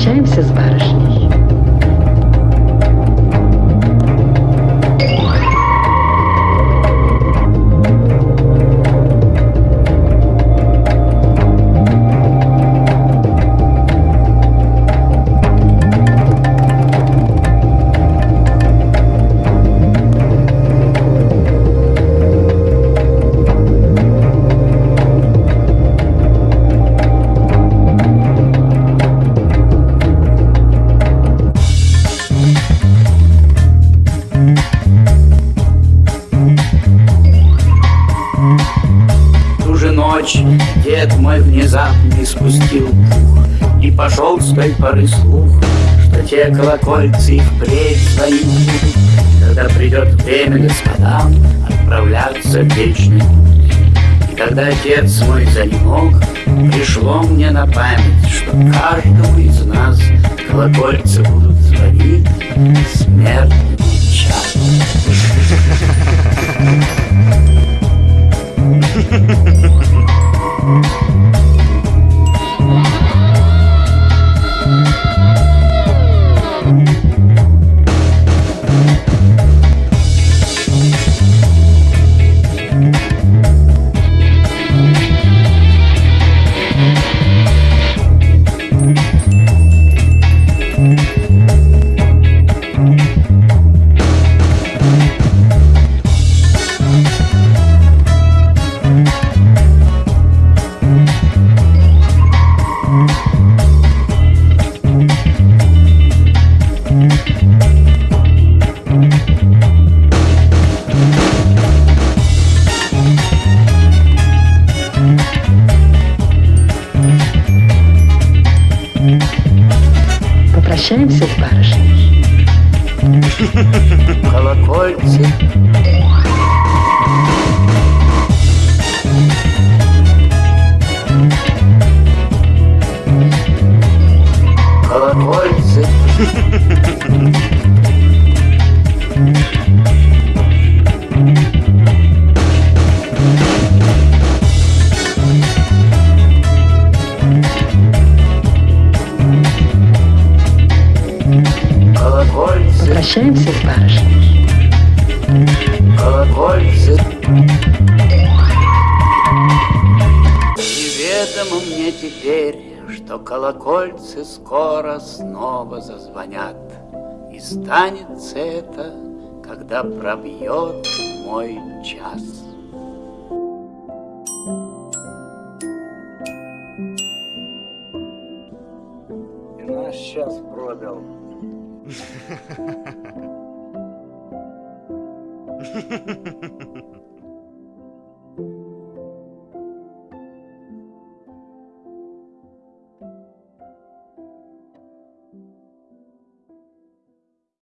прощаемся с барышней. Ночь дед мой внезапно испустил пух И пошел с той поры слух, что те колокольцы и впредь будут Когда придет время господам отправляться в вечный путь. И когда отец мой занемог, пришло мне на память Что каждому из нас колокольцы будут звонить смертный час Попрощаемся с барышней. колокольцы. Колокольцы. Колокольцы, Прощаемся с барышней. колокольцы. Неведомо мне теперь, что колокольцы скоро снова зазвонят. И станется это, когда пробьет мой час. И наш час пробил. Ha ha ha ha. ha